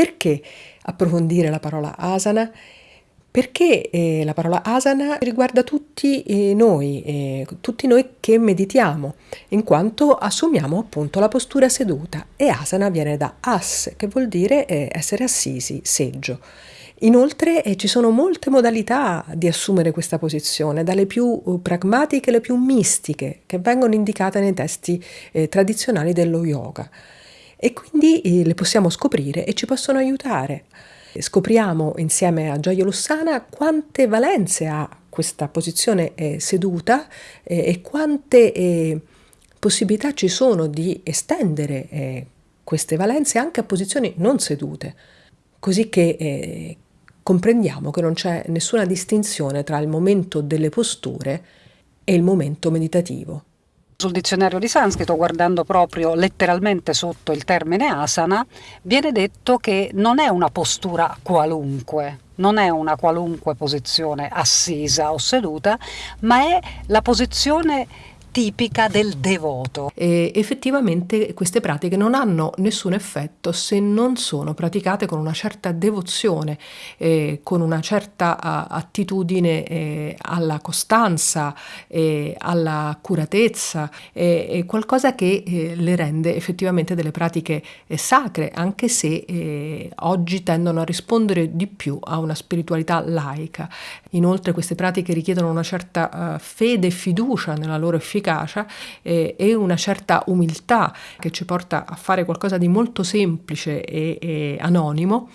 Perché approfondire la parola asana? Perché eh, la parola asana riguarda tutti eh, noi, eh, tutti noi che meditiamo, in quanto assumiamo appunto la postura seduta e asana viene da as, che vuol dire eh, essere assisi, seggio. Inoltre eh, ci sono molte modalità di assumere questa posizione, dalle più uh, pragmatiche alle più mistiche, che vengono indicate nei testi eh, tradizionali dello yoga. E quindi eh, le possiamo scoprire e ci possono aiutare. Scopriamo insieme a Gioia Lussana quante valenze ha questa posizione eh, seduta eh, e quante eh, possibilità ci sono di estendere queste valenze anche a posizioni non sedute, così che comprendiamo che non c'è nessuna distinzione tra il momento delle posture e il momento meditativo. Sul dizionario di sanscrito, guardando proprio letteralmente sotto il termine asana, viene detto che non è una postura qualunque, non è una qualunque posizione assisa o seduta, ma è la posizione tipica del devoto. E effettivamente queste pratiche non hanno nessun effetto se non sono praticate con una certa devozione, eh, con una certa attitudine eh, alla costanza, eh, alla curatezza, qualcosa che eh, le rende effettivamente delle pratiche eh, sacre, anche se eh, oggi tendono a rispondere di più a una spiritualità laica. Inoltre queste pratiche richiedono una certa uh, fede e fiducia nella loro efficacia efficacia eh, e una certa umiltà che ci porta a fare qualcosa di molto semplice e, e anonimo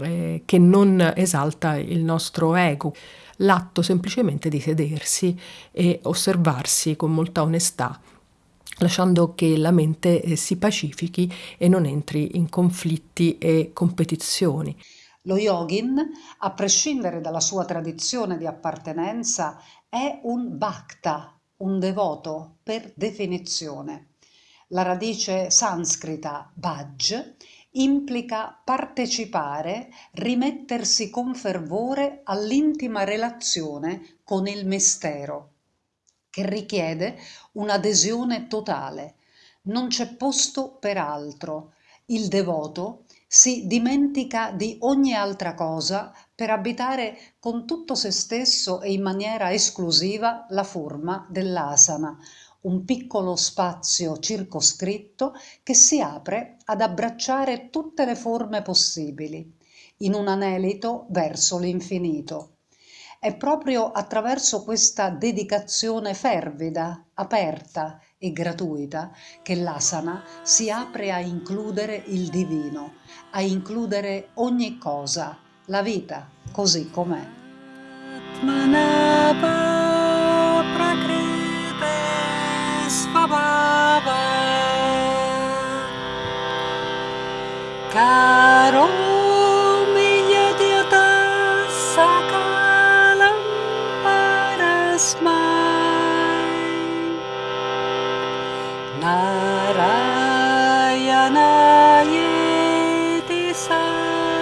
eh, che non esalta il nostro ego. L'atto semplicemente di sedersi e osservarsi con molta onestà lasciando che la mente eh, si pacifichi e non entri in conflitti e competizioni. Lo yogin, a prescindere dalla sua tradizione di appartenenza, è un bhakta, un devoto per definizione. La radice sanscrita bhaj implica partecipare, rimettersi con fervore all'intima relazione con il mistero, che richiede un'adesione totale. Non c'è posto per altro. Il devoto si dimentica di ogni altra cosa per abitare con tutto se stesso e in maniera esclusiva la forma dell'asana, un piccolo spazio circoscritto che si apre ad abbracciare tutte le forme possibili, in un anelito verso l'infinito. È proprio attraverso questa dedicazione fervida, aperta e gratuita che l'asana si apre a includere il divino, a includere ogni cosa, la vita così com'è. नारायणायै समर्पयामि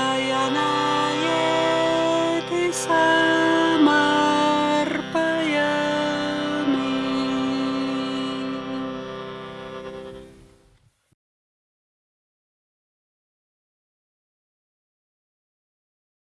नारायणाय